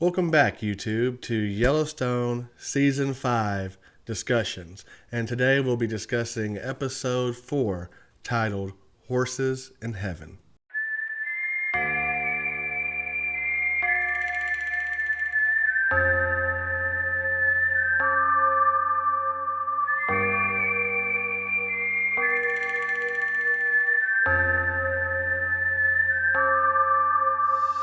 Welcome back, YouTube, to Yellowstone Season 5 discussions. And today we'll be discussing Episode 4 titled Horses in Heaven.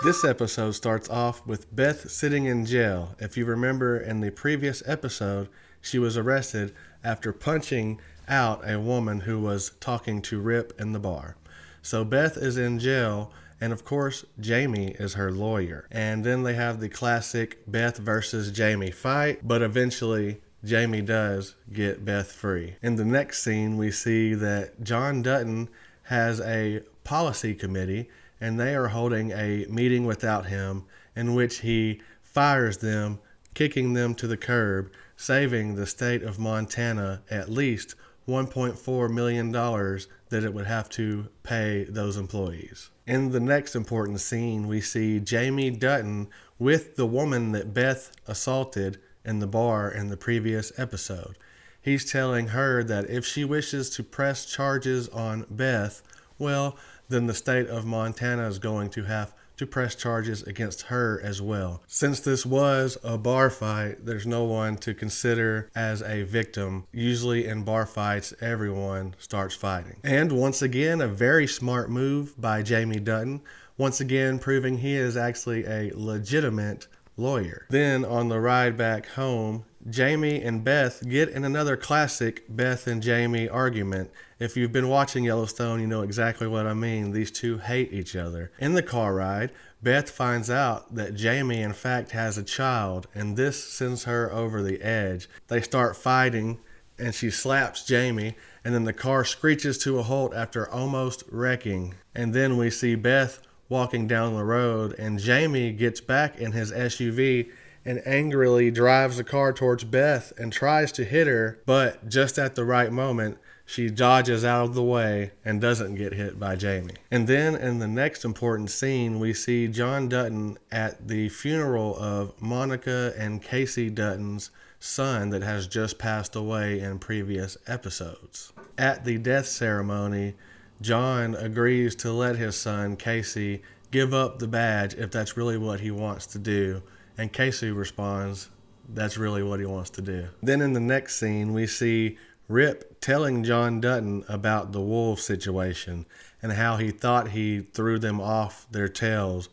This episode starts off with Beth sitting in jail. If you remember in the previous episode, she was arrested after punching out a woman who was talking to Rip in the bar. So Beth is in jail, and of course, Jamie is her lawyer. And then they have the classic Beth versus Jamie fight, but eventually, Jamie does get Beth free. In the next scene, we see that John Dutton has a policy committee and they are holding a meeting without him in which he fires them, kicking them to the curb, saving the state of Montana at least $1.4 million that it would have to pay those employees. In the next important scene, we see Jamie Dutton with the woman that Beth assaulted in the bar in the previous episode. He's telling her that if she wishes to press charges on Beth, well, then the state of Montana is going to have to press charges against her as well. Since this was a bar fight, there's no one to consider as a victim. Usually in bar fights, everyone starts fighting. And once again, a very smart move by Jamie Dutton, once again proving he is actually a legitimate lawyer. Then on the ride back home, Jamie and Beth get in another classic Beth and Jamie argument. If you've been watching Yellowstone, you know exactly what I mean. These two hate each other. In the car ride, Beth finds out that Jamie, in fact, has a child, and this sends her over the edge. They start fighting, and she slaps Jamie, and then the car screeches to a halt after almost wrecking. And then we see Beth walking down the road, and Jamie gets back in his SUV and angrily drives the car towards Beth and tries to hit her, but just at the right moment, she dodges out of the way and doesn't get hit by Jamie. And then in the next important scene, we see John Dutton at the funeral of Monica and Kayce Dutton's son that has just passed away in previous episodes. At the death ceremony, John agrees to let his son, Kayce, give up the badge if that's really what he wants to do and Kayce responds, that's really what he wants to do. Then in the next scene, we see Rip telling John Dutton about the wolf situation and how he thought he threw them off their tails,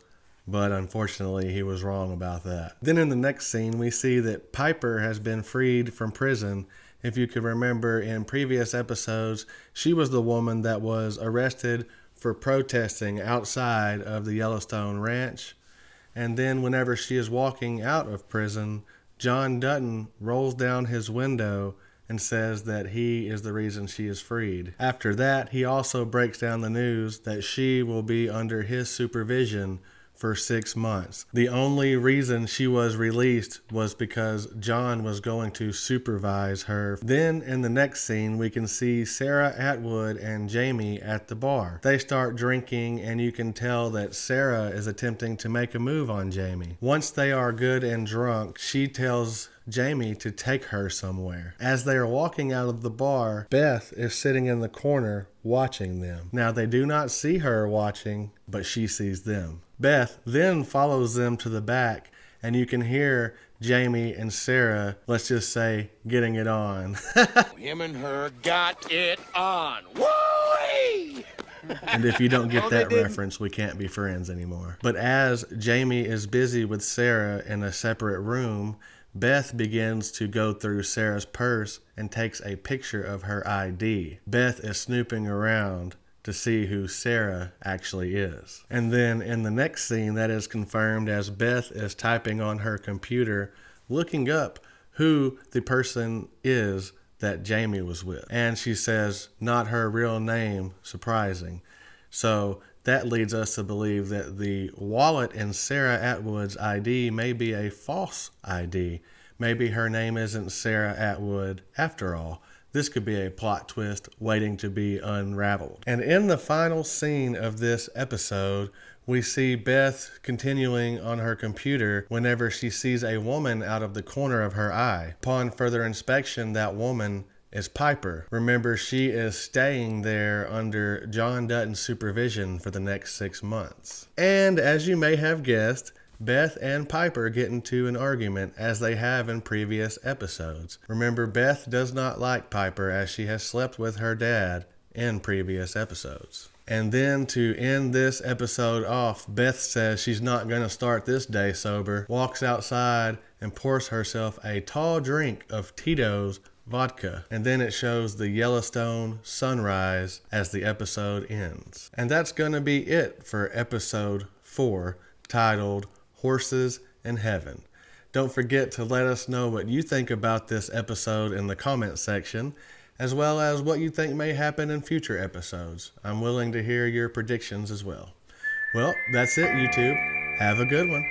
but unfortunately he was wrong about that. Then in the next scene, we see that Piper has been freed from prison. If you can remember in previous episodes, she was the woman that was arrested for protesting outside of the Yellowstone Ranch and then, whenever she is walking out of prison, John Dutton rolls down his window and says that he is the reason she is freed. After that, he also breaks down the news that she will be under his supervision for six months. The only reason she was released was because John was going to supervise her. Then in the next scene, we can see Sarah Atwood and Jamie at the bar. They start drinking, and you can tell that Sarah is attempting to make a move on Jamie. Once they are good and drunk, she tells Jamie to take her somewhere. As they are walking out of the bar, Beth is sitting in the corner watching them. Now, they do not see her watching, but she sees them. Beth then follows them to the back, and you can hear Jamie and Sarah, let's just say, getting it on. Him and her got it on. Woo! and if you don't get that reference, we can't be friends anymore. But as Jamie is busy with Sarah in a separate room, Beth begins to go through Sarah's purse and takes a picture of her ID. Beth is snooping around to see who Sarah actually is. And then in the next scene, that is confirmed as Beth is typing on her computer, looking up who the person is that Jamie was with. And she says, not her real name, surprising. So that leads us to believe that the wallet in Sarah Atwood's ID may be a false ID. Maybe her name isn't Sarah Atwood after all. This could be a plot twist waiting to be unraveled. And in the final scene of this episode, We see Beth continuing on her computer whenever she sees a woman out of the corner of her eye. Upon further inspection, that woman is Piper. Remember, she is staying there under John Dutton's supervision for the next six months. And as you may have guessed, Beth and Piper get into an argument as they have in previous episodes. Remember, Beth does not like Piper as she has slept with her dad in previous episodes. And then to end this episode off, Beth says she's not going to start this day sober, walks outside and pours herself a tall drink of Tito's vodka. And then it shows the Yellowstone sunrise as the episode ends. And that's going to be it for episode 4, titled Horses in Heaven. Don't forget to let us know what you think about this episode in the comment section, as well as what you think may happen in future episodes. I'm willing to hear your predictions as well. Well, that's it, YouTube. Have a good one.